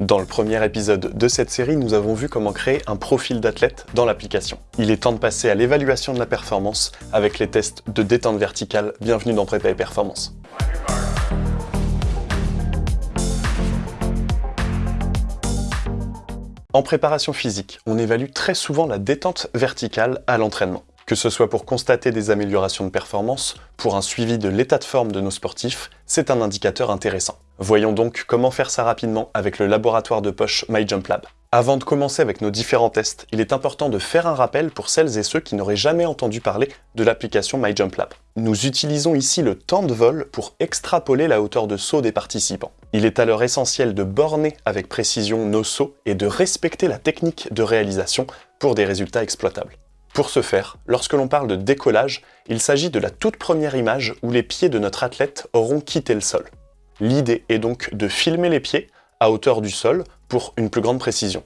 Dans le premier épisode de cette série, nous avons vu comment créer un profil d'athlète dans l'application. Il est temps de passer à l'évaluation de la performance avec les tests de détente verticale. Bienvenue dans Prépa et Performance. En préparation physique, on évalue très souvent la détente verticale à l'entraînement que ce soit pour constater des améliorations de performance, pour un suivi de l'état de forme de nos sportifs, c'est un indicateur intéressant. Voyons donc comment faire ça rapidement avec le laboratoire de poche MyJumpLab. Avant de commencer avec nos différents tests, il est important de faire un rappel pour celles et ceux qui n'auraient jamais entendu parler de l'application MyJumpLab. Nous utilisons ici le temps de vol pour extrapoler la hauteur de saut des participants. Il est alors essentiel de borner avec précision nos sauts et de respecter la technique de réalisation pour des résultats exploitables. Pour ce faire, lorsque l'on parle de décollage, il s'agit de la toute première image où les pieds de notre athlète auront quitté le sol. L'idée est donc de filmer les pieds à hauteur du sol pour une plus grande précision.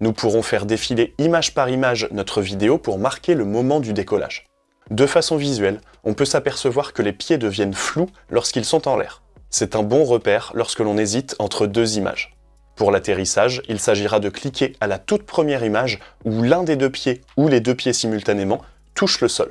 Nous pourrons faire défiler image par image notre vidéo pour marquer le moment du décollage. De façon visuelle, on peut s'apercevoir que les pieds deviennent flous lorsqu'ils sont en l'air. C'est un bon repère lorsque l'on hésite entre deux images. Pour l'atterrissage, il s'agira de cliquer à la toute première image où l'un des deux pieds ou les deux pieds simultanément touchent le sol.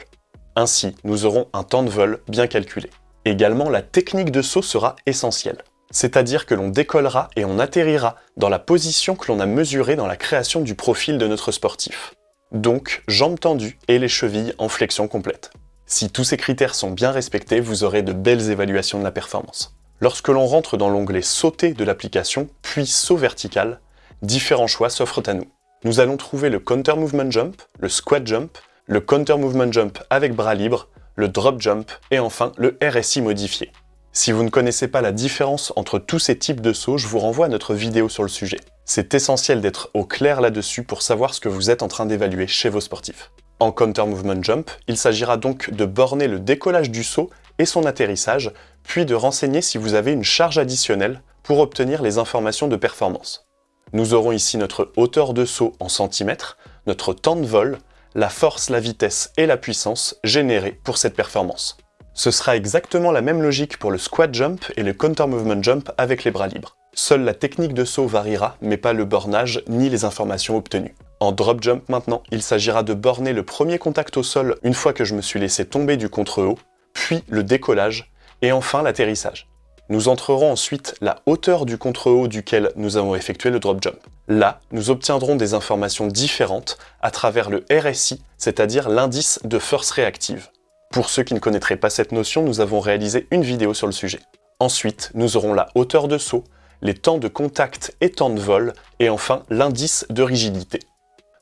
Ainsi, nous aurons un temps de vol bien calculé. Également, la technique de saut sera essentielle. C'est-à-dire que l'on décollera et on atterrira dans la position que l'on a mesurée dans la création du profil de notre sportif. Donc, jambes tendues et les chevilles en flexion complète. Si tous ces critères sont bien respectés, vous aurez de belles évaluations de la performance. Lorsque l'on rentre dans l'onglet Sauter de l'application, puis Saut vertical, différents choix s'offrent à nous. Nous allons trouver le Counter Movement Jump, le Squat Jump, le Counter Movement Jump avec bras libres, le Drop Jump et enfin le RSI modifié. Si vous ne connaissez pas la différence entre tous ces types de sauts, je vous renvoie à notre vidéo sur le sujet. C'est essentiel d'être au clair là-dessus pour savoir ce que vous êtes en train d'évaluer chez vos sportifs. En Counter Movement Jump, il s'agira donc de borner le décollage du saut et son atterrissage, puis de renseigner si vous avez une charge additionnelle pour obtenir les informations de performance. Nous aurons ici notre hauteur de saut en centimètres, notre temps de vol, la force, la vitesse et la puissance générées pour cette performance. Ce sera exactement la même logique pour le squat jump et le counter movement jump avec les bras libres. Seule la technique de saut variera, mais pas le bornage ni les informations obtenues. En drop jump maintenant, il s'agira de borner le premier contact au sol une fois que je me suis laissé tomber du contre-haut, puis le décollage, et enfin l'atterrissage. Nous entrerons ensuite la hauteur du contre-haut duquel nous avons effectué le drop jump. Là, nous obtiendrons des informations différentes à travers le RSI, c'est-à-dire l'indice de force réactive. Pour ceux qui ne connaîtraient pas cette notion, nous avons réalisé une vidéo sur le sujet. Ensuite, nous aurons la hauteur de saut, les temps de contact et temps de vol, et enfin l'indice de rigidité.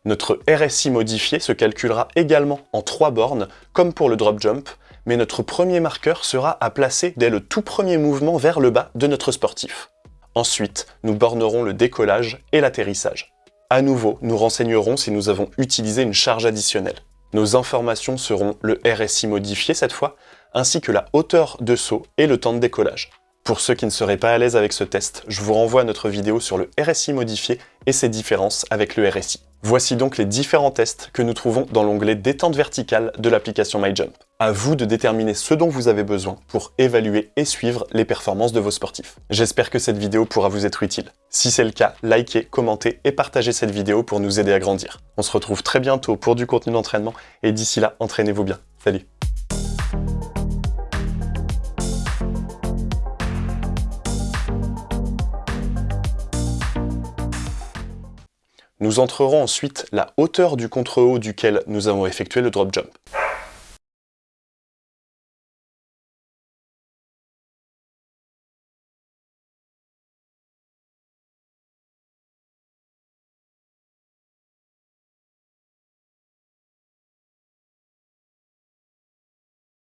Notre RSI modifié se calculera également en trois bornes, comme pour le drop jump, mais notre premier marqueur sera à placer dès le tout premier mouvement vers le bas de notre sportif. Ensuite, nous bornerons le décollage et l'atterrissage. À nouveau, nous renseignerons si nous avons utilisé une charge additionnelle. Nos informations seront le RSI modifié cette fois, ainsi que la hauteur de saut et le temps de décollage. Pour ceux qui ne seraient pas à l'aise avec ce test, je vous renvoie à notre vidéo sur le RSI modifié et ses différences avec le RSI. Voici donc les différents tests que nous trouvons dans l'onglet détente verticale de l'application MyJump. À vous de déterminer ce dont vous avez besoin pour évaluer et suivre les performances de vos sportifs. J'espère que cette vidéo pourra vous être utile. Si c'est le cas, likez, commentez et partagez cette vidéo pour nous aider à grandir. On se retrouve très bientôt pour du contenu d'entraînement et d'ici là, entraînez-vous bien. Salut Nous entrerons ensuite la hauteur du contre-haut duquel nous avons effectué le drop jump.